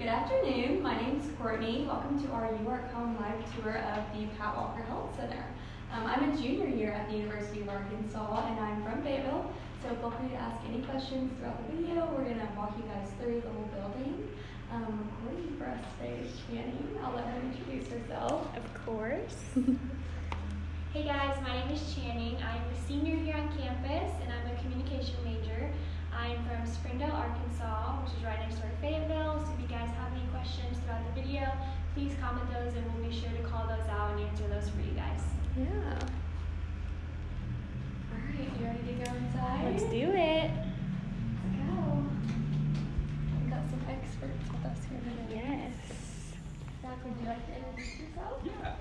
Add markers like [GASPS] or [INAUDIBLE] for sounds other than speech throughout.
Good afternoon. My name is Courtney. Welcome to our You Work Home live tour of the Pat Walker Health Center. Um, I'm a junior here at the University of Arkansas and I'm from Fayetteville. So feel free to ask any questions throughout the video. We're going to walk you guys through the whole building. Um, recording for us today is Channing. I'll let her introduce herself. Of course. [LAUGHS] Hey guys, my name is Channing. I'm a senior here on campus and I'm a communication major. I'm from Springdale, Arkansas, which is right next door to Fayetteville. So if you guys have any questions throughout the video, please comment those and we'll be sure to call those out and answer those for you guys. yeah. All right, you ready to go inside? Let's do it. Let's go. We've got some experts with us here today. Yes. Zach, would you like to introduce yourself? Yeah.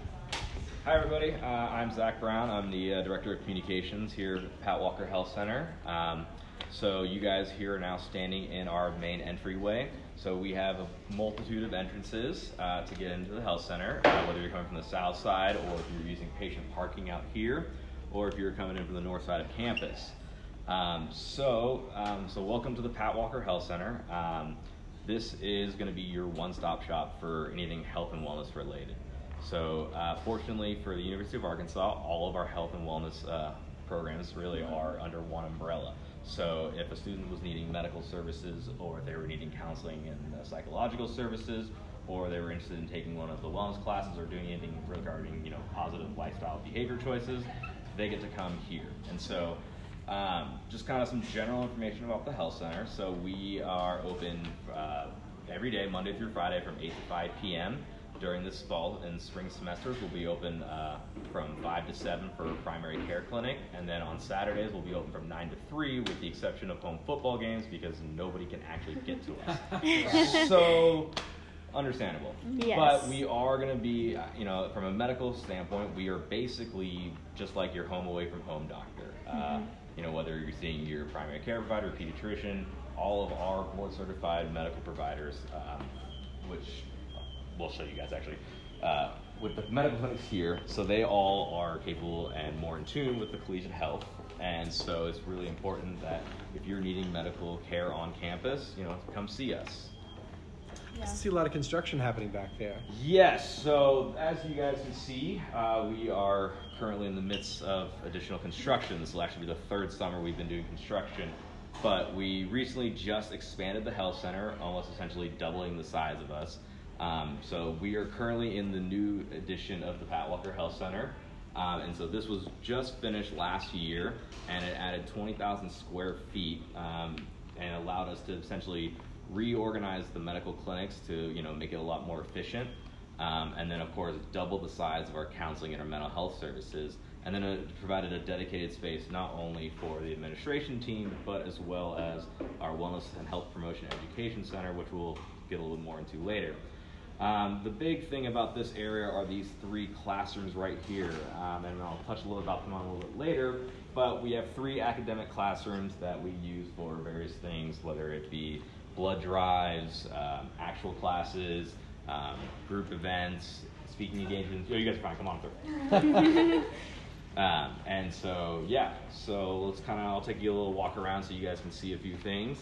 Hi, everybody. Uh, I'm Zach Brown. I'm the uh, Director of Communications here at Pat Walker Health Center. Um, so, you guys here are now standing in our main entryway. So, we have a multitude of entrances uh, to get into the health center, uh, whether you're coming from the south side or if you're using patient parking out here, or if you're coming in from the north side of campus. Um, so, um, so welcome to the Pat Walker Health Center. Um, this is going to be your one-stop shop for anything health and wellness related. So, uh, fortunately for the University of Arkansas, all of our health and wellness uh, programs really are under one umbrella. So, if a student was needing medical services, or they were needing counseling and uh, psychological services, or they were interested in taking one of the wellness classes or doing anything regarding you know positive lifestyle behavior choices, they get to come here. And so, um, just kind of some general information about the health center. So we are open uh, every day, Monday through Friday, from 8 to 5 p.m. During this fall and spring semesters, we'll be open uh, from 5 to 7 for primary care clinic, and then on Saturdays we'll be open from 9 to 3, with the exception of home football games because nobody can actually get to us. [LAUGHS] so understandable. Yes. But we are going to be, uh, you know, from a medical standpoint, we are basically just like your home away from home doctor. Uh, you know, whether you're seeing your primary care provider, pediatrician, all of our board certified medical providers, um, which we'll show you guys actually. Uh, with the medical clinics here, so they all are capable and more in tune with the collegiate health, and so it's really important that if you're needing medical care on campus, you know, come see us. I see a lot of construction happening back there. Yes, so as you guys can see, uh, we are currently in the midst of additional construction. This will actually be the third summer we've been doing construction, but we recently just expanded the health center, almost essentially doubling the size of us. Um, so we are currently in the new edition of the Pat Walker Health Center. Um, and so this was just finished last year, and it added 20,000 square feet um, and allowed us to essentially reorganize the medical clinics to you know make it a lot more efficient. Um, and then of course double the size of our counseling and our mental health services. And then it provided a dedicated space not only for the administration team, but as well as our wellness and health promotion education center, which we'll get a little more into later. Um, the big thing about this area are these three classrooms right here, um, and I'll touch a little about them on a little bit later. But we have three academic classrooms that we use for various things, whether it be blood drives, um, actual classes, um, group events, speaking engagements. Oh, you guys are fine. Come on through. [LAUGHS] um, and so, yeah. So let's kind of. I'll take you a little walk around so you guys can see a few things.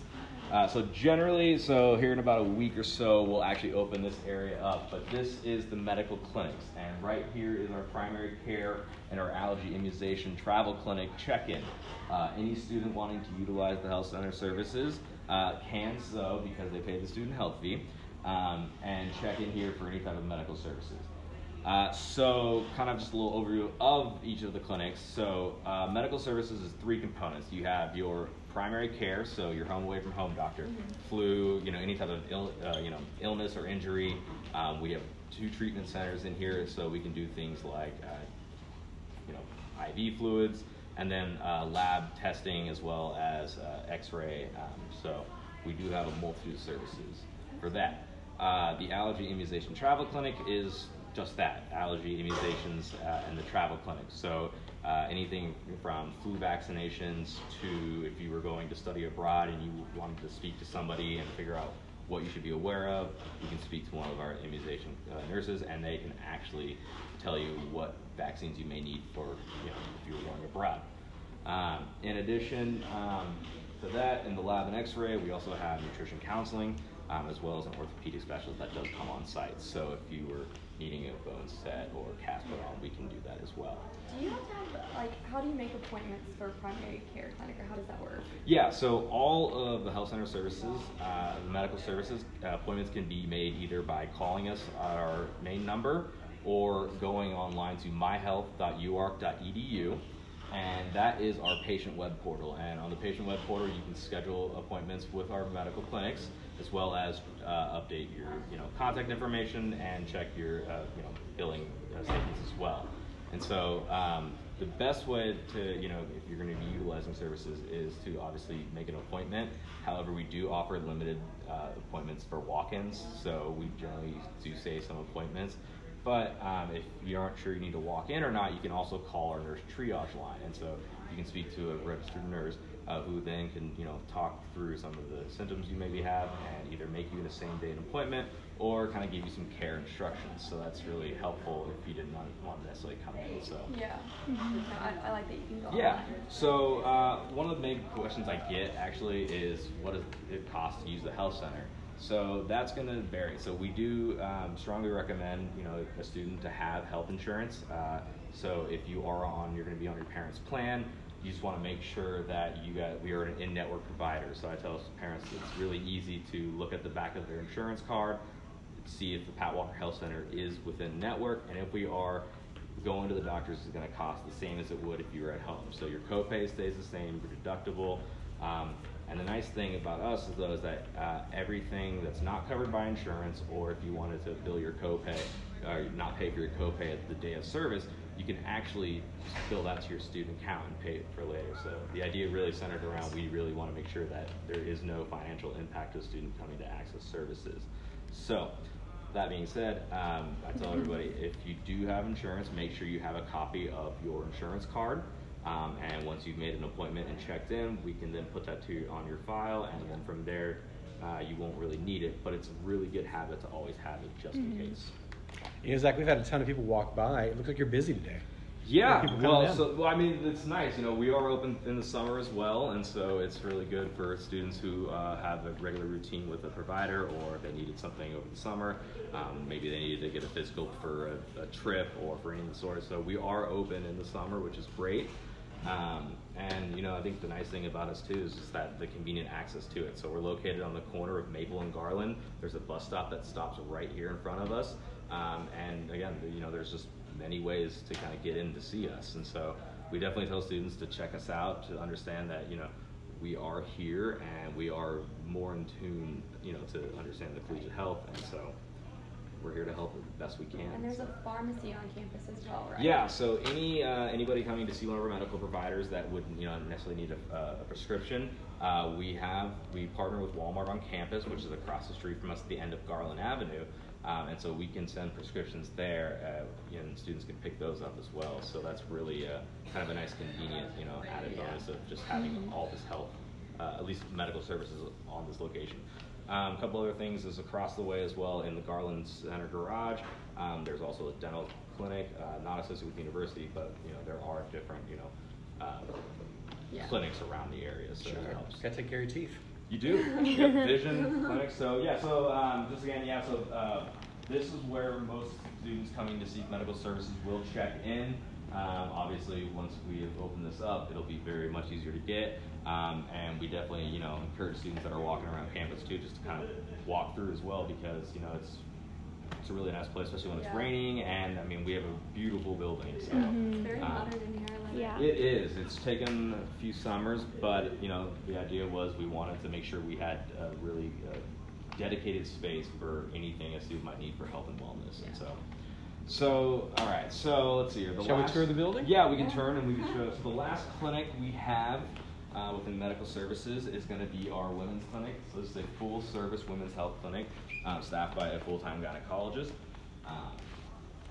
Uh, so generally, so here in about a week or so, we'll actually open this area up. But this is the medical clinics, and right here is our primary care and our allergy immunization travel clinic check-in. Uh, any student wanting to utilize the health center services uh, can so because they pay the student health fee, um, and check in here for any type of medical services. Uh, so, kind of just a little overview of each of the clinics. So, uh, medical services is three components. You have your primary care, so your home away from home doctor, flu, you know, any type of Ill, uh, you know illness or injury. Um, we have two treatment centers in here, so we can do things like uh, you know IV fluids, and then uh, lab testing as well as uh, X-ray. Um, so we do have a multitude of services for that. Uh, the allergy immunization travel clinic is just that allergy immunizations uh, and the travel clinic. So uh, anything from flu vaccinations to if you were going to study abroad and you wanted to speak to somebody and figure out what you should be aware of, you can speak to one of our immunization uh, nurses and they can actually tell you what vaccines you may need for you know, if you were going abroad. Um, in addition um, to that, in the lab and x-ray, we also have nutrition counseling. um, as well as an orthopedic specialist that does come on site. So if you were needing a bone set or cast put on, we can do that as well. Do you have to have, like, how do you make appointments for primary care clinic, or how does that work? Yeah, so all of the health center services, uh, the medical services, uh, appointments can be made either by calling us at our main number or going online to myhealth.uark.edu. And that is our patient web portal. And on the patient web portal, you can schedule appointments with our medical clinics, as well as uh, update your, you know, contact information and check your, uh, you know, billing uh, statements as well. And so um, the best way to, you know, if you're going to be utilizing services is to obviously make an appointment. However, we do offer limited uh, appointments for walk-ins, so we generally do say some appointments. But um, if you aren't sure you need to walk in or not, you can also call our nurse triage line, and so you can speak to a registered nurse uh, who then can, you know, talk through some of the symptoms you maybe have and either make you in a same day an appointment or kind of give you some care instructions. So that's really helpful if you did not want to necessarily come in. So. Yeah. No, I, I like that you can go Yeah. online. So uh, one of the main questions I get actually is what does it cost to use the health center? So that's going to vary. So we do um, strongly recommend you know a student to have health insurance. Uh, so if you are on, you're going to be on your parents' plan. You just want to make sure that you got we are an in-network provider. So I tell parents it's really easy to look at the back of their insurance card, see if the Pat Walker Health Center is within network, and if we are, going to the doctors is going to cost the same as it would if you were at home. So your copay stays the same, your deductible. Um, and the nice thing about us is though is that uh, everything that's not covered by insurance, or if you wanted to bill your copay or not pay for your copay at the day of service, you can actually bill that to your student account and pay it for later. So the idea really centered around we really want to make sure that there is no financial impact to a student coming to access services. So that being said, um, I tell everybody if you do have insurance, make sure you have a copy of your insurance card. Um, and once you've made an appointment and checked in, we can then put that to on your file, and then from there, uh, you won't really need it. But it's a really good habit to always have it just in case. You know, Zach, we've had a ton of people walk by. It looks like you're busy today. Yeah, well, so well, I mean, it's nice. You know, we are open in the summer as well, and so it's really good for students who uh, have a regular routine with a provider, or if they needed something over the summer. Um, maybe they needed to get a physical for a, a trip or for any of the sort. So we are open in the summer, which is great. Um, and you know, I think the nice thing about us too is just that the convenient access to it. So we're located on the corner of Maple and Garland. There's a bus stop that stops right here in front of us. Um, and again, you know, there's just many ways to kind of get in to see us. And so we definitely tell students to check us out to understand that you know we are here and we are more in tune, you know, to understand the collegiate health. And so we're here to help the best we can. And there's a pharmacy on campus as well, right? Yeah, so any uh, anybody coming to see one of our medical providers that wouldn't you know necessarily need a, uh, a prescription, uh, we have we partner with Walmart on campus, which is across the street from us at the end of Garland Avenue, um, and so we can send prescriptions there, uh, and students can pick those up as well. So that's really uh, kind of a nice, convenient you know added bonus of just having all this health, uh, at least medical services on this location. Um, a couple other things is across the way as well in the Garland Center garage. Um, there's also a dental clinic, uh, not associated with the university, but you know there are different you know uh, Yeah. clinics around the area, so it helps. Gotta take care of your teeth. You do. You have [LAUGHS] vision clinic. So yeah. So um, just again, yeah. So uh, this is where most students coming to seek medical services will check in. Um, obviously, once we have opened this up, it'll be very much easier to get. Um, and we definitely, you know, encourage students that are walking around campus too, just to kind of walk through as well, because you know it's it's a really nice place, especially when it's Yeah. raining. And I mean, we have a beautiful building. So. It's very Um, modern in here. Like Yeah. it. It is. It's taken a few summers, but you know the idea was we wanted to make sure we had a really uh, dedicated space for anything a student might need for health and wellness, and so. So, all right. So let's see here. The Shall we tour the building? Yeah, we can Yeah. turn and we can show. So the last clinic we have uh, within medical services is going to be our women's clinic. So this is a full-service women's health clinic um, staffed by a full-time gynecologist. Um,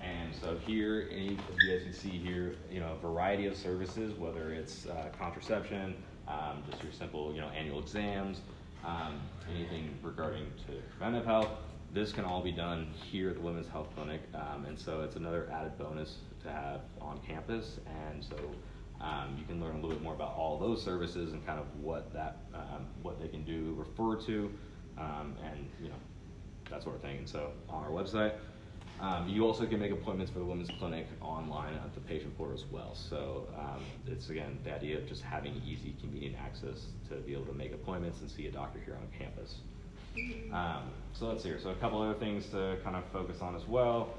and so here, any, as you guys can see here, you know, a variety of services, whether it's uh, contraception, um, just your simple, you know, annual exams, um, anything regarding to preventive health. This can all be done here at the Women's Health Clinic, um, and so it's another added bonus to have on campus. And so um, you can learn a little bit more about all those services and kind of what that, um, what they can do, refer to. um, and you know that sort of thing. And so on our website, um, you also can make appointments for the women's clinic online at the patient portal as well. So um, it's again the idea of just having easy, convenient access to be able to make appointments and see a doctor here on campus. Um, so let's see here. So a couple other things to kind of focus on as well.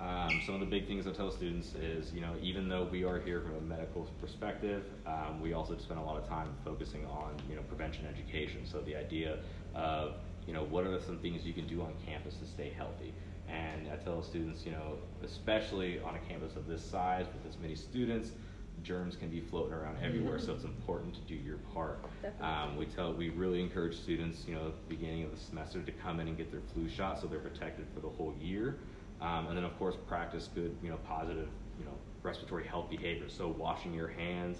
Um, some of the big things I tell students is, you know, even though we are here from a medical perspective, um, we also spend a lot of time focusing on, you know, prevention education. So the idea of, you know, what are some things you can do on campus to stay healthy? And I tell students, you know, especially on a campus of this size with this many students, germs can be floating around everywhere, so it's important to do your part. Um, we tell, we really encourage students, you know, at the beginning of the semester to come in and get their flu shot so they're protected for the whole year. Um, and then of course practice good, you know, positive, you know, respiratory health behaviors. So washing your hands,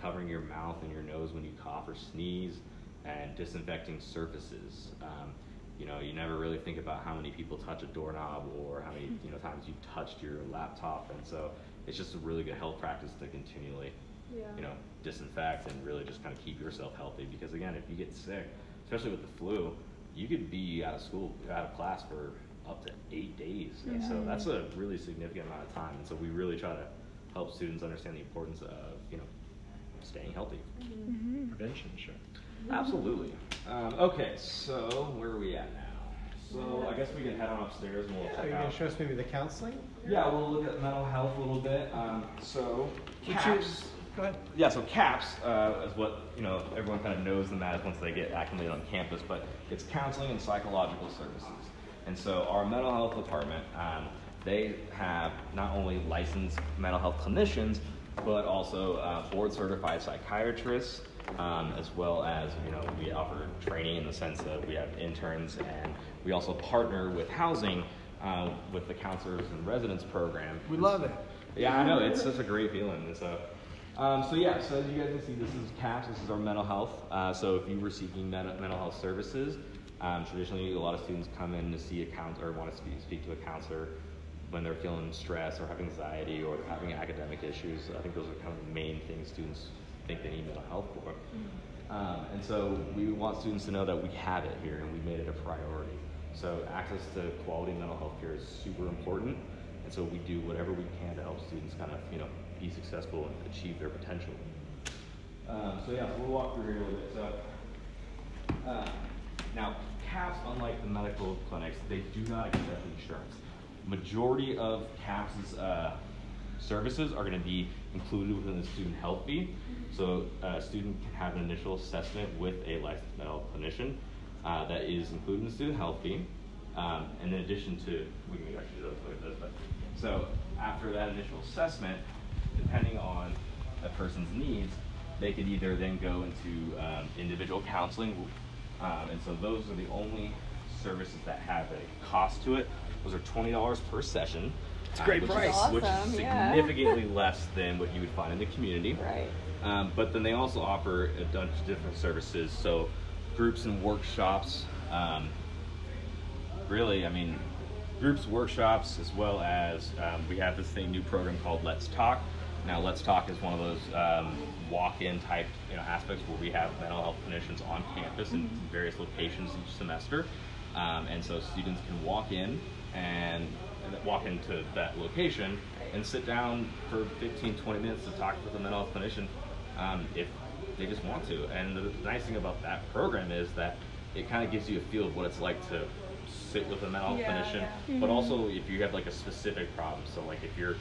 covering your mouth and your nose when you cough or sneeze, and disinfecting surfaces. Um, you know, you never really think about how many people touch a doorknob or how many you know times you've touched your laptop, and so it's just a really good health practice to continually, Yeah. you know, disinfect and really just kind of keep yourself healthy. Because again, if you get sick, especially with the flu, you could be out of school, out of class for up to eight days, and so that's a really significant amount of time. And so we really try to help students understand the importance of you know staying healthy. Mm-hmm. Prevention, sure. Absolutely. Um, okay, so where are we at now? So I guess we can head on upstairs and we'll Are check you gonna show us maybe the counseling? Yeah, we'll look at mental health a little bit. Um, so CAPS. Go ahead. Yeah, so CAPS uh, is what you know everyone kind of knows them as once they get acclimated on campus, but it's counseling and psychological services. And so our mental health department, um, they have not only licensed mental health clinicians, but also uh, board certified psychiatrists, um, as well as you know we offer training in the sense that we have interns and we also partner with housing uh, with the counselors in residence program. We love it. Yeah, I know. It's such a great feeling. So, um, so yeah. So as you guys can see, this is CAPS. This is our mental health. Uh, so if you were seeking men- mental health services, um, traditionally a lot of students come in to see a counselor or want to speak, speak to a counselor when they're feeling stress or have anxiety or they're having academic issues. I think those are kind of the main things students think they need mental health for. Um, and so we want students to know that we have it here and we made it a priority. So access to quality mental health care is super important. And so we do whatever we can to help students kind of, you know, be successful and achieve their potential. Um, so yeah, so we'll walk through here a little bit. So uh, now, CAPS, unlike the medical clinics, they do not accept insurance. Majority of CAPS's uh, services are going to be included within the student health fee. So uh, a student can have an initial assessment with a licensed mental clinician uh, that is included in the student health fee. Um, and in addition to, we can actually do this, this, but so after that initial assessment, depending on a person's needs, they could either then go into um, individual counseling, um, and so those are the only services that have a cost to it. Those are twenty dollars per session. It's a great which price. Is, which is Awesome, yeah. significantly less than what you would find in the community. Right. Um, but then they also offer a bunch of different services, so groups and workshops. Um, really, I mean, groups, workshops, as well as um, we have this thing new program called Let's Talk. Now, Let's Talk is one of those um, walk-in type you know aspects where we have mental health clinicians on campus in various locations each semester, um, and so students can walk in and and walk into that location and sit down for 15, 20 minutes to talk with a mental health clinician um, if they just want to. And the nice thing about that program is that it kind of gives you a feel of what it's like to sit with a mental health Yeah, clinician, yeah. but also if you have like a specific problem. So like if you're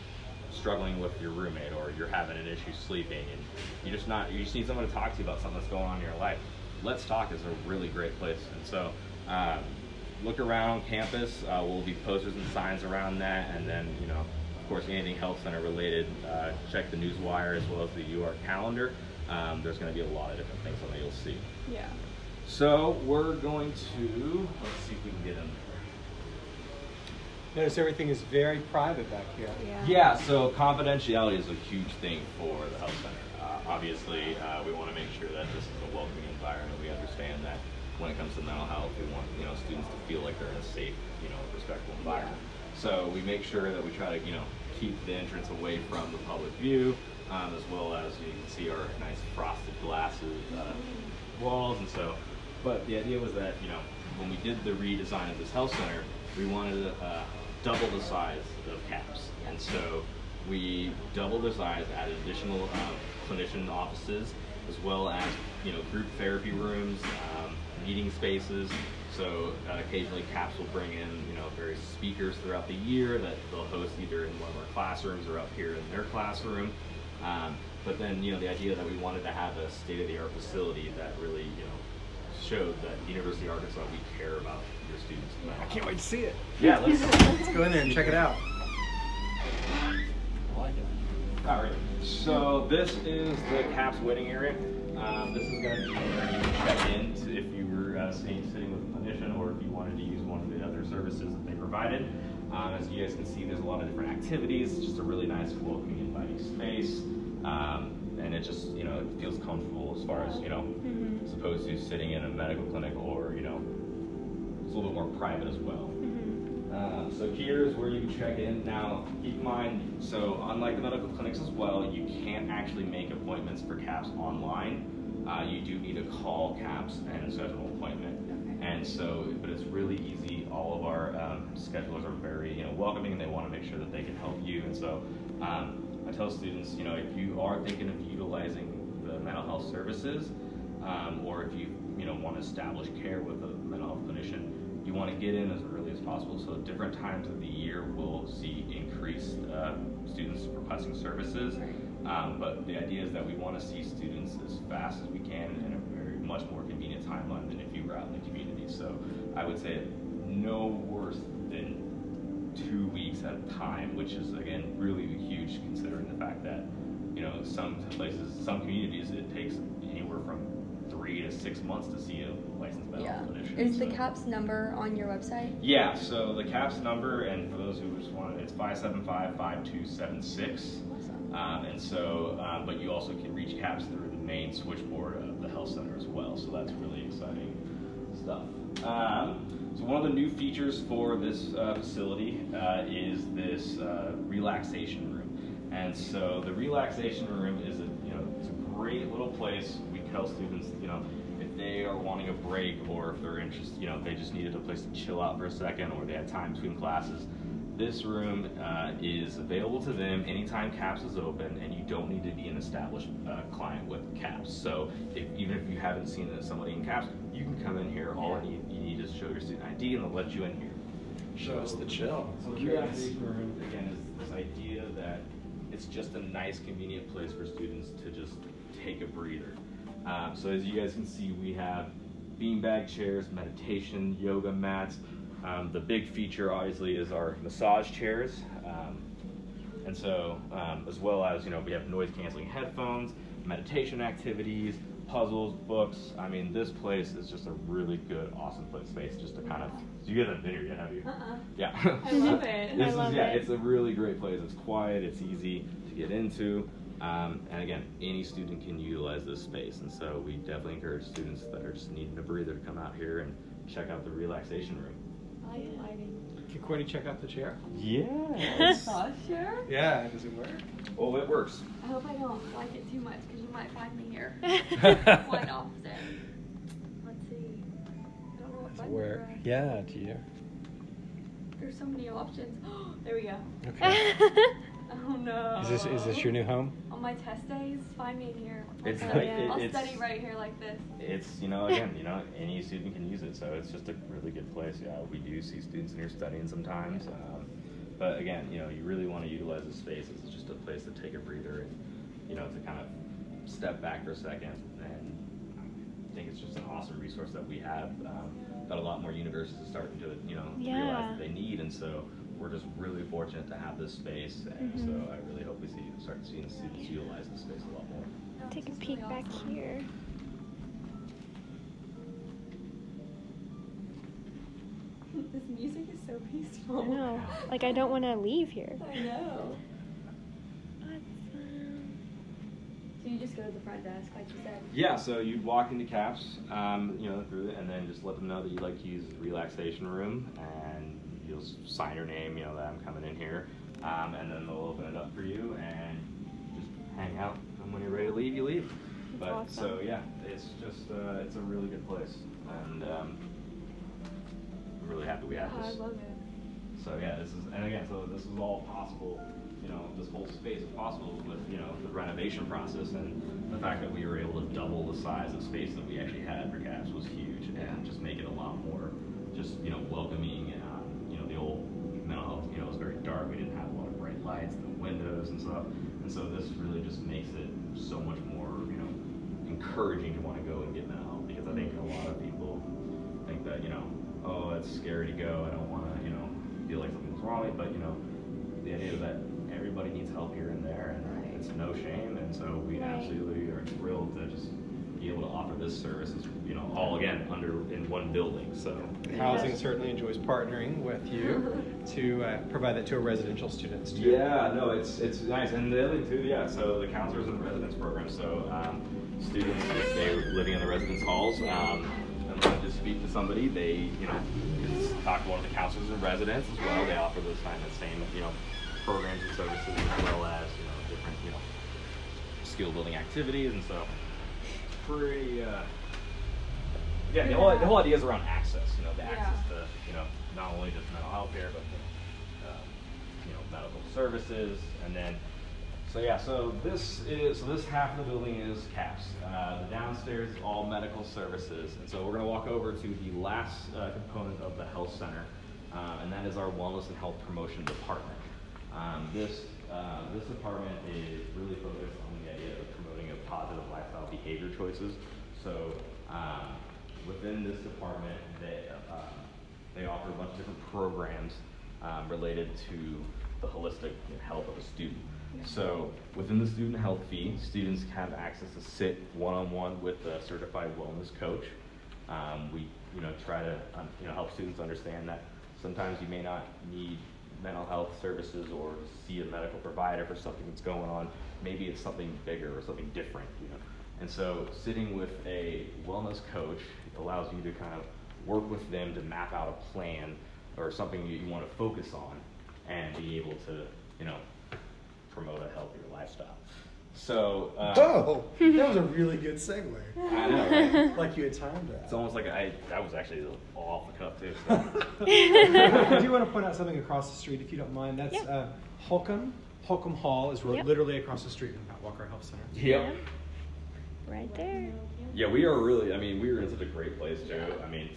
struggling with your roommate or you're having an issue sleeping and you just not you just need someone to talk to you about something that's going on in your life. Let's Talk is a really great place. And so um, look around campus. Uh, will be posters and signs around that, and then you know, of course, anything health center related. Uh, check the newswire as well as the UR calendar. Um, there's going to be a lot of different things on there you'll see. Yeah. So we're going to let's see if we can get in there. Notice everything is very private back here. Yeah. Yeah, so confidentiality is a huge thing for the health center. Uh, obviously, uh, we want to make sure that this is a welcoming environment. We understand that when it comes to mental health, we want you know students to feel like they're in a safe, you know, respectful environment. So we make sure that we try to you know keep the entrance away from the public view, um, as well as you can see our nice frosted glasses uh, walls, and so. But the idea was that you know when we did the redesign of this health center, we wanted to uh, double the size of CAPS. And so we doubled the size, added additional uh, clinician offices, as well as you know group therapy rooms, um, meeting spaces. So uh, occasionally CAPS will bring in you know various speakers throughout the year that they'll host either in one of our classrooms or up here in their classroom. Um, but then you know the idea that we wanted to have a state-of-the-art facility that really you know showed that University of Arkansas we care about your students. I can't wait to see it. Yeah, let's. Let's [LAUGHS] go in there and check it out. All right. So this is the CAPS waiting area. Um, this is going to be where you check in to if you were uh, sitting, sitting with a clinician or if you wanted to use one of the other services that they provided. Um, as you guys can see, there's a lot of different activities. It's just a really nice, welcoming, inviting space. Um, and it just, you know, it feels comfortable as far as, you know, Mhm. as opposed to sitting in a medical clinic or, you know, it's a little bit more private as well. Uh, so here's where you can check in. Now, keep in mind, so unlike the medical clinics as well, you can't actually make appointments for CAPS online. Uh, you do need to call CAPS and schedule an appointment. And so, but it's really easy. All of our um, schedulers are very, you know, welcoming, and they want to make sure that they can help you. And so, um, I tell students, you know, if you are thinking of utilizing the mental health services, um, or if you, you know, want to establish care with a mental health clinician, you want to get in as early as possible. So, different times of the year, we'll see increased uh, students requesting services. Um, but the idea is that we want to see students as fast as we can in a very much more convenient timeline than if you were out in the community. So I would say no worse than two weeks at a time, which is again really huge considering the fact that you know some places, some communities, it takes anywhere from three to six months to see a licensed mental Yeah. clinician. Is the CAPS number on your website? Yeah. So the CAPS number, and for those who just want it, it's five seven five five two seven six. Awesome. Um, and so, um, but you also can reach CAPS through the main switchboard of the health center as well. So that's really exciting stuff. Um, so one of the new features for this uh, facility uh, is this uh, relaxation room. And so the relaxation room is a you know it's a great little place. We tell students you know they are wanting a break or if they're interested you know if they just needed a place to chill out for a second or they had time between classes this room uh, is available to them anytime CAPS is open, and you don't need to be an established uh, client with CAPS. So if, even if you haven't seen somebody in CAPS, you can come in here. All you need, you need is show your student ID, and they'll let you in here. Show us the chill. So the Curious. room again is this idea that it's just a nice, convenient place for students to just take a breather. Um, so as you guys can see, we have beanbag chairs, meditation, yoga mats. Um, the big feature, obviously, is our massage chairs. Um, and so, um, as well as, you know, we have noise canceling headphones, meditation activities, puzzles, books. I mean, this place is just a really good, awesome place space just to kind of. You guys haven't been here yet, have you? Uh-uh. Yeah. I love [LAUGHS] it. this I is, love yeah, it. it's a really great place. It's quiet, it's easy to get into. Um, and again, any student can utilize this space. And so we definitely encourage students that are just needing a breather to come out here and check out the relaxation room. I like the lighting. Can Courtney check out the chair? Yes. [LAUGHS] Massage chair? Yeah, does it work? Oh, it works. I hope I don't like it too much because you might find me here. [LAUGHS] [LAUGHS] Quite opposite. Let's see. I don't know what button to Where? Yeah, do you? There's so many options. [GASPS] there we go. Okay. Oh no. Is this is this your new home? On my test days, find me in here. I'll, It's study, like- it- I'll it's- study right here like this. It's, you know, again, [LAUGHS] you know, any student can use it. So it's just a really good place. Yeah, we do see students in here studying sometimes. Um, but again, you know, you really want to utilize the space. It's just a place to take a breather and, you know, to kind of step back for a second. And I think it's just an awesome resource that we have um, that a lot more universities are starting to, you know, Yeah. realize that they need. And so we're just really fortunate to have this space. And Mhm. so I really hope we see start seeing students utilize this space a lot more. Take a peek really back awesome. here. [LAUGHS] this music is so peaceful. I peaceful. know. Like I don't want to leave here. I know. Awesome. So you just go to the front desk, like you said. Yeah, so you'd walk into CAPS, um, you know, through it, and then just let them know that you'd like to use the relaxation room, and you'll sign your name, you know, that I'm coming in here, um, and then they'll open it up for you and just hang out. And when you're ready to leave, you leave. That's But awesome. so yeah, it's just uh, it's a really good place, and um, I'm really happy we have Oh, I this. love it. So yeah, this is, and again, so this is all possible, you know, this whole space is possible with, you know, the renovation process and the fact that we were able to double the size of space that we actually had for CAPS was huge and just make it a lot more, just, you know, welcoming and, um, you know, the old mental health, you know, it was very dark, we didn't have a lot of bright lights, the windows and stuff. And so this really just makes it so much more, you know, encouraging to want to go and get mental health because I think a lot of people think that, you know, oh, it's scary to go, I don't want to, you know, feel like something's wrong, but you know, the idea that everybody needs help here and there, and Right. it's no shame, and so we Right. absolutely are thrilled to just be able to offer this service, is, you know, all again under in one building. So Housing certainly enjoys partnering with you [LAUGHS] to uh, provide that to our residential students too. Yeah, no, it's it's nice, and the other too, yeah. So the counselors in residence program. So um, students, if they're living in the residence halls, um, and want to speak to somebody, they you know talk to one of the counselors in residence as well. They offer those kind of same you know programs and services as well as you know different you know skill building activities, and so pretty. Uh, yeah, the whole, the whole idea is around access. You know, the access to you know not only just mental health care, but the, um, you know medical services, and then so yeah. So this is so this half of the building is CAPS. Uh, the downstairs is all medical services, and so we're going to walk over to the last uh, component of the health center, uh, and that is our wellness and health promotion department. Um, this uh, this department is really focused on the idea of promoting a positive lifestyle behavior choices. So um, within this department, they um, they offer a bunch of different programs um, related to the holistic health of a student. So within the student health fee, students have access to sit one-on-one with a certified wellness coach. Um, we, you know, try to, um, you know, help students understand that sometimes you may not need mental health services or see a medical provider for something that's going on. Maybe it's something bigger or something different, you know. And so sitting with a wellness coach allows you to kind of work with them to map out a plan or something you want to focus on and be able to, you know, promote a healthier lifestyle. So, uh, Whoa, that was a really good segue. I know, right? [LAUGHS] Like you had timed that. It's almost like I, that was actually off the cuff too. So. [LAUGHS] I do want to point out something across the street, if you don't mind. That's Yeah. uh, Holcomb. Holcomb Hall is Yep. literally across the street from Pat Walker Health Center. Yep. Right there. Yeah, we are really. I mean, we are in such a great place too. I mean,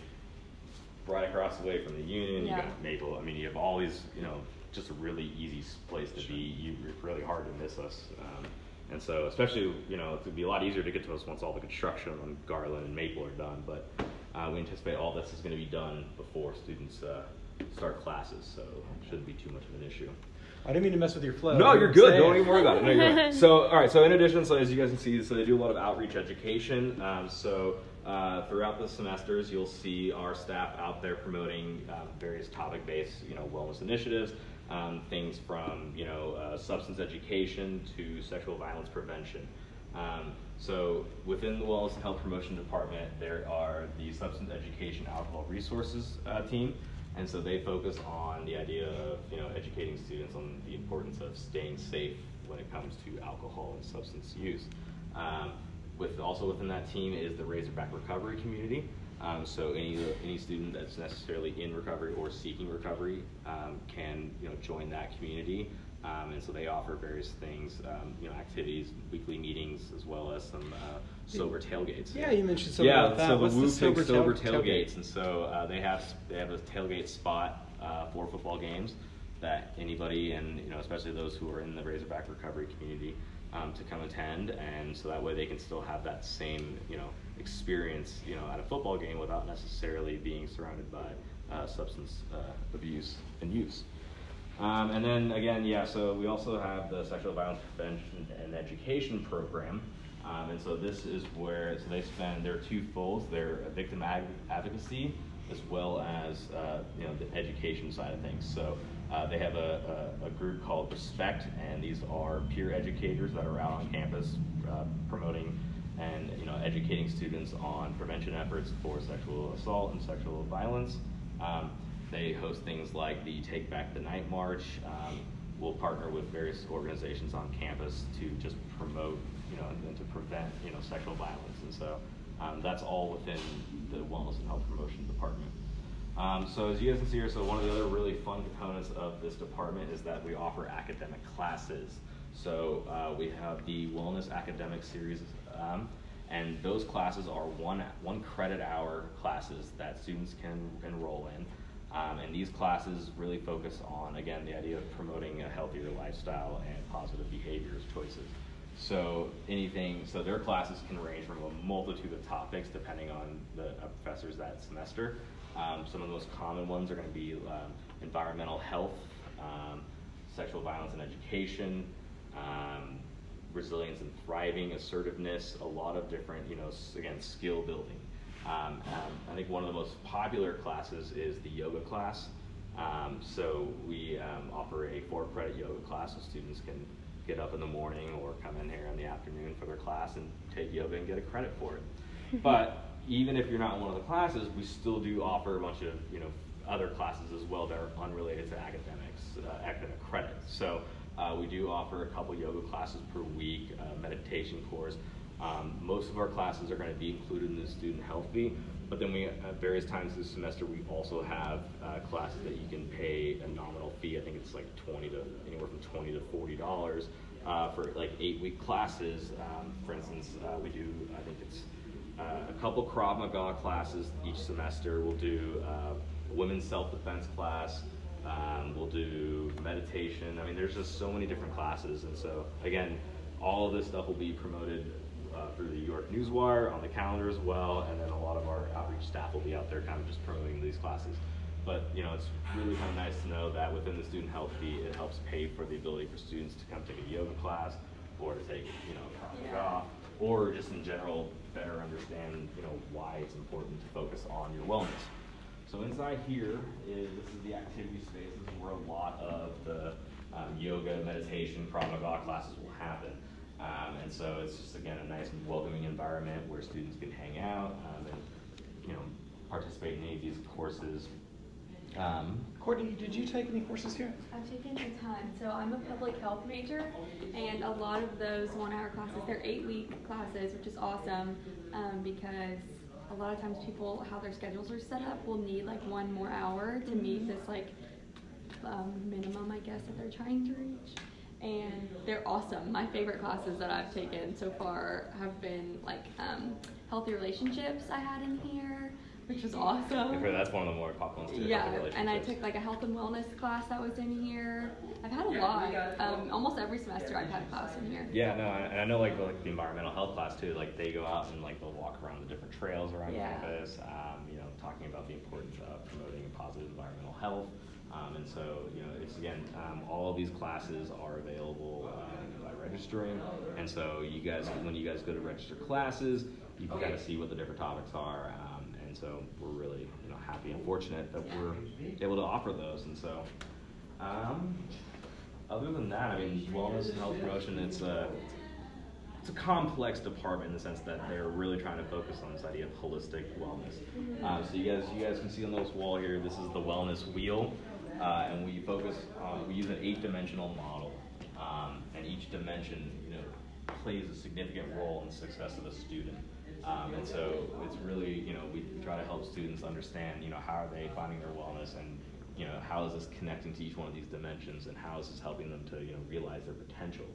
right across the way from the Union, you Yeah. got Maple. I mean, you have all these. You know, just a really easy place to be. You it's really hard to miss us. Um, and so, especially, you know, it would be a lot easier to get to us once all the construction on Garland and Maple are done. But uh, we anticipate all this is going to be done before students uh, start classes, so it shouldn't be too much of an issue. I didn't mean to mess with your flow. No, You you're good. saying. Don't even worry about it. No, you're good. [LAUGHS] So, all right. So, in addition, so as you guys can see, so they do a lot of outreach education. Um, so, uh, throughout the semesters, you'll see our staff out there promoting um, various topic-based, you know, wellness initiatives. Um, things from you know uh, substance education to sexual violence prevention. Um, so within the and Health Promotion Department, there are the Substance Education Alcohol Resources uh, team, and so they focus on the idea of you know educating students on the importance of staying safe when it comes to alcohol and substance use. Um, with also within that team is the Razorback Recovery Community. Um, so any any student that's necessarily in recovery or seeking recovery um, can you know join that community. Um, and so they offer various things, um, you know, activities, weekly meetings, as well as some uh, sober tailgates. Yeah, you mentioned something yeah, about that. so What's the Woo sober sober tail- tailgates, tailgate? and so uh, they have they have a tailgate spot uh, for football games that anybody and you know especially those who are in the Razorback recovery community um, to come attend, and so that way they can still have that same you know experience you know at a football game without necessarily being surrounded by uh, substance uh, abuse and use. Um, and then again, yeah, so we also have the sexual violence prevention and education program. Um, and so this is where, so they spend, their two folds, they're victim advocacy as well as, uh, you know, the education side of things. So uh, they have a, a, a group called Respect, and these are peer educators that are out on campus uh, promoting and, you know, educating students on prevention efforts for sexual assault and sexual violence. Um, they host things like the Take Back the Night March. Um, we'll partner with various organizations on campus to just promote, you know, and to prevent, you know, sexual violence. And so um, that's all within the Wellness and Health Promotion Department. Um, so as you guys can see here, so one of the other really fun components of this department is that we offer academic classes. So uh, we have the Wellness Academic Series, um, and those classes are one one credit hour classes that students can enroll in. Um, and these classes really focus on, again, the idea of promoting a healthier lifestyle and positive behaviors choices. So anything, so their classes can range from a multitude of topics depending on the professors that semester. Um, some of the most common ones are going to be um, environmental health, um, sexual violence and education, um, resilience and thriving, assertiveness, a lot of different, you know, again, skill building. Um, um, I think one of the most popular classes is the yoga class. Um, so we um, offer a four credit yoga class so students can get up in the morning or come in here in the afternoon for their class and take yoga and get a credit for it. [LAUGHS] but even if you're not in one of the classes, we still do offer a bunch of you know other classes as well that are unrelated to academics, uh, academic credits. So uh, we do offer a couple yoga classes per week, uh, meditation course. Um, most of our classes are going to be included in the student health fee, but then we, at various times this semester, we also have uh, classes that you can pay a nominal fee. I think it's like 20 to anywhere from 20 to 40 dollars uh, for like eight week classes. Um, for instance, uh, we do, I think it's uh, a couple Krav Maga classes each semester. We'll do uh, a women's self defense class. Um, we'll do meditation. I mean, there's just so many different classes, and so again, all of this stuff will be promoted uh, through the UARK Newswire on the calendar as well, and then a lot of our outreach staff will be out there kind of just promoting these classes. But you know, it's really kind of nice to know that within the student health fee, it helps pay for the ability for students to come take a yoga class or to take you know Maga, or just in general better understand you know why it's important to focus on your wellness. So inside here is this is the activity space. This is where a lot of the um, yoga, meditation, Maga classes will happen. Um, and so it's just again a nice welcoming environment where students can hang out um, and you know participate in any of these courses. Um, Courtney, did you take any courses here? I've taken a ton. So I'm a public health major, and a lot of those one-hour classes, they're eight-week classes, which is awesome um, because a lot of times people, how their schedules are set up, will need like one more hour to meet this like um, minimum, I guess, that they're trying to reach. And they're awesome. My favorite classes that I've taken so far have been like um, healthy relationships I had in here, which was awesome. Heard that's one of the more popular ones too. Yeah, and I took like a health and wellness class that was in here. I've had a lot. Um, almost every semester I've had a class in here. Yeah, no, and I know like the, like the environmental health class too. Like they go out and like they'll walk around the different trails around Yeah. campus. Um, you know, talking about the importance of promoting a positive environmental health. Um, and so, you know, it's again, um, all of these classes are available um, by registering. And so, you guys, when you guys go to register classes, you can kind of see what the different topics are. And so, we're really, you know, happy and fortunate that we're able to offer those. And so, um, other than that, I mean, wellness and health promotion, it's a it's a complex department in the sense that they're really trying to focus on this idea of holistic wellness. Um, so you guys, you guys can see on this wall here, this is the wellness wheel, uh, and we focus on we use an eight-dimensional model, um, and each dimension, you know, plays a significant role in the success of a student. Um, and so it's really, you know, we try to help students understand, you know, how are they finding their wellness and, you know, how is this connecting to each one of these dimensions and how is this helping them to, you know, realize their potential.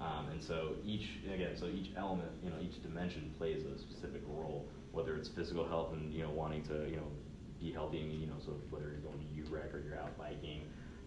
Um, and so each, again, so each element, you know, each dimension plays a specific role, whether it's physical health and, you know, wanting to, you know, be healthy, and, you know, so whether you're going to UREC or you're out biking,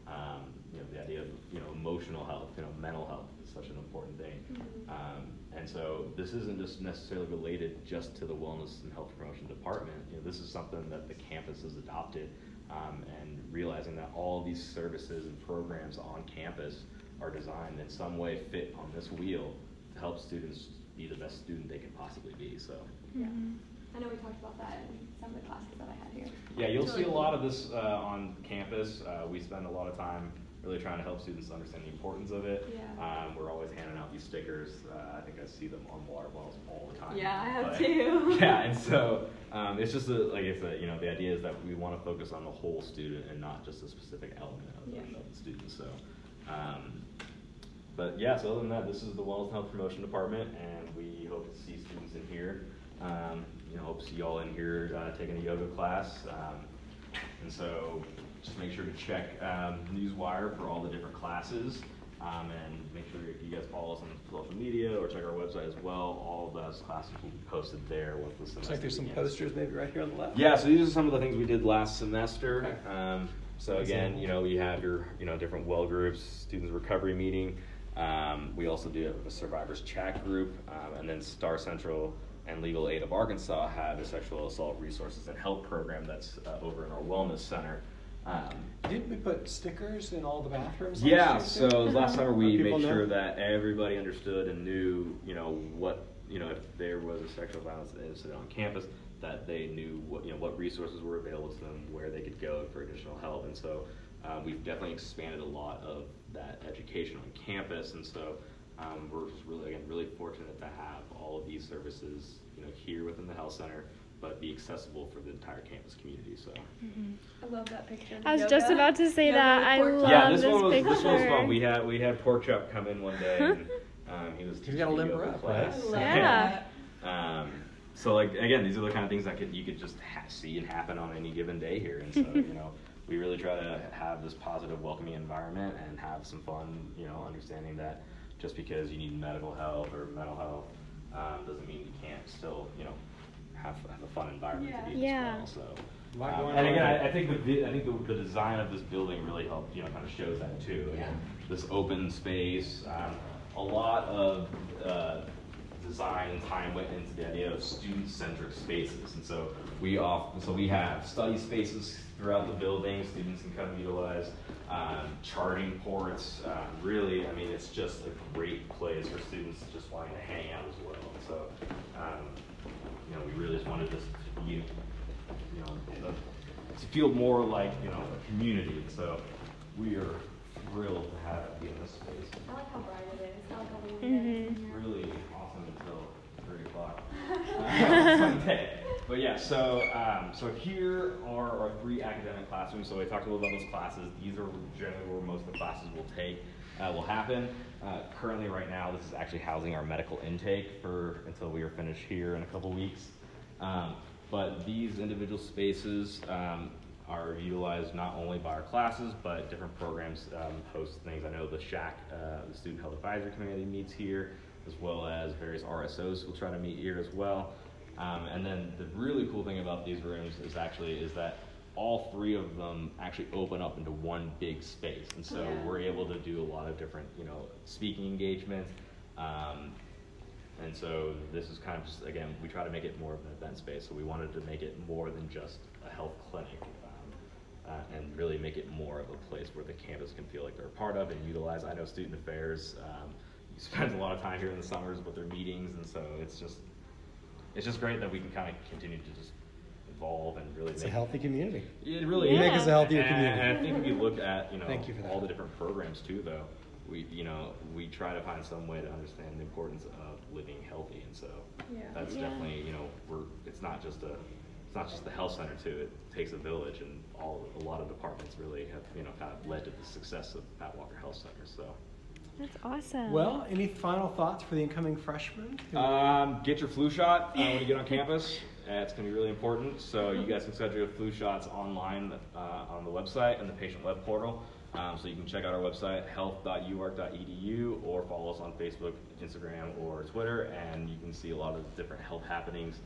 um, you know, the idea of, you know, emotional health, you know, mental health is such an important thing. Um, and so this isn't just necessarily related just to the wellness and health promotion department. You know, this is something that the campus has adopted, um, and realizing that all these services and programs on campus are designed in some way fit on this wheel to help students be the best student they can possibly be. So. Mhm. I know we talked about that in some of the classes that I had here. Yeah, you'll It's see a lot of this uh, on campus. Uh, we spend a lot of time really trying to help students understand the importance of it. Yeah. Um, we're always handing out these stickers. Uh, I think I see them on water bottles all the time. Yeah, I have But- too. [LAUGHS] yeah, and so [LAUGHS] um, it's just a, like I said, you know, the idea is that we want to focus on the whole student and not just a specific element of, the, of the student. So, um, but yeah, so other than that, this is the Wellness and Health Promotion Department, and we hope to see students in here. Um, you know, hope to see y'all in here uh, taking a yoga class. Um, And so just make sure to check um, Newswire for all the different classes. Um, and make sure if you guys follow us on social media or check our website as well. All of those classes will be posted there once the semester Looks like there's some begins. posters maybe right here on the left. Yeah, so these are some of the things we did last semester. Okay. Um, so again, you know, we have your, you know, different well groups, students recovery meeting. Um, we also do have a survivors chat group, um, and then Star Central and Legal Aid of Arkansas have a sexual assault resources and help program that's uh, over in our wellness center. Um, Didn't we put stickers in all the bathrooms? yeah, so last summer [LAUGHS] we made know. sure that everybody understood and knew, you know, what, you know, if there was a sexual violence incident on campus, that they knew what, you know, what resources were available to them, where they could go for additional help. And so uh, we've definitely expanded a lot of that education on campus. And so um, we're just really, again, really fortunate to have all of these services, you know, here within the health center, but be accessible for the entire campus community. So. I love that picture. I was just about to say Yoga that. I love yeah, this, this one was this one was fun. We had we had pork chop come in one day. And, [LAUGHS] um, he was He's teaching gotta a limber yoga up, class. right? Yeah. Um, so like again, these are the kind of things that could you could just ha- see and happen on any given day here, and so [LAUGHS] you know we really try to have this positive, welcoming environment and have some fun. You know, understanding that just because you need medical help or mental health um, doesn't mean you can't still you know have, have a fun environment to be in Yeah. as well. So. Um, and again. I, I think the I think the, the design of this building really helped, you know, kind of shows that too. Again, this open space, um, a lot of uh, design and time went into the idea of student-centric spaces, and so we off, so we have study spaces throughout the building. Students can come utilize um, charging ports. Um, really, I mean, it's just a great place for students just wanting to hang out as well. And so, um, you know, we really just wanted this to be you know, the, to feel more like, you know, a community. And so we are thrilled to have it be in this space. I like how bright it is. I like how warm it is in Mhm. Really awesome until three o'clock uh, [LAUGHS] [LAUGHS] Sunday. But yeah, so um, so here are our three academic classrooms. So we talked a little about those classes. These are generally where most of the classes will take uh, will happen. Uh, currently, right now, this is actually housing our medical intake for until we are finished here in a couple weeks. Um, but these individual spaces um, are utilized not only by our classes, but different programs um, host things. I know the SHAC, uh, the Student Health Advisory Committee, meets here, as well as various RSOs will try to meet here as well. Um, and then the really cool thing about these rooms is actually is that all three of them actually open up into one big space, and so Yeah. we're able to do a lot of different, you know, speaking engagements. Um, and so this is kind of just, again, we try to make it more of an event space. So we wanted to make it more than just a health clinic um, uh, and really make it more of a place where the campus can feel like they're a part of and utilize. I know student affairs um, spends a lot of time here in the summers with their meetings, and so it's just it's just great that we can kind of continue to just evolve and really It's a healthy community. it really You is. make us a healthier And- community. And I think if you look at, you know, Thank you for that. all the different programs too, though, we, you know, we try to find some way to understand the importance of living healthy, and so Yeah. that's Yeah. definitely, you know, we're, it's not just a, it's not just the health center too, it takes a village, and all, a lot of departments really have, you know, kind of led to the success of Pat Walker Health Center, so. That's awesome. Well, any final thoughts for the incoming freshmen? Um, get your flu shot uh, when you get on [LAUGHS] campus. Uh, it's going to be really important. So you guys can schedule your flu shots online uh, on the website and the patient web portal. Um, so you can check out our website, health.uark.edu, or follow us on Facebook, Instagram, or Twitter, and you can see a lot of different health happenings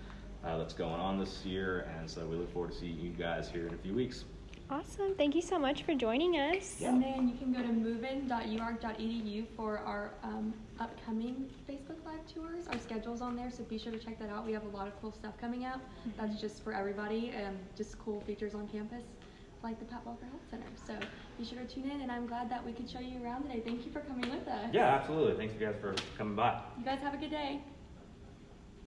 uh, that's going on this year. And so we look forward to seeing you guys here in a few weeks. Awesome. Thank you so much for joining us. And then you can go to movein.uark.edu for our um, upcoming Facebook Live tours. Our schedule's on there, so be sure to check that out. We have a lot of cool stuff coming up. That's just for everybody, and just cool features on campus, like the Pat Walker Health Center. So be sure to tune in, and I'm glad that we could show you around today. Thank you for coming with us. Yeah, absolutely. Thanks you guys for coming by. You guys have a good day.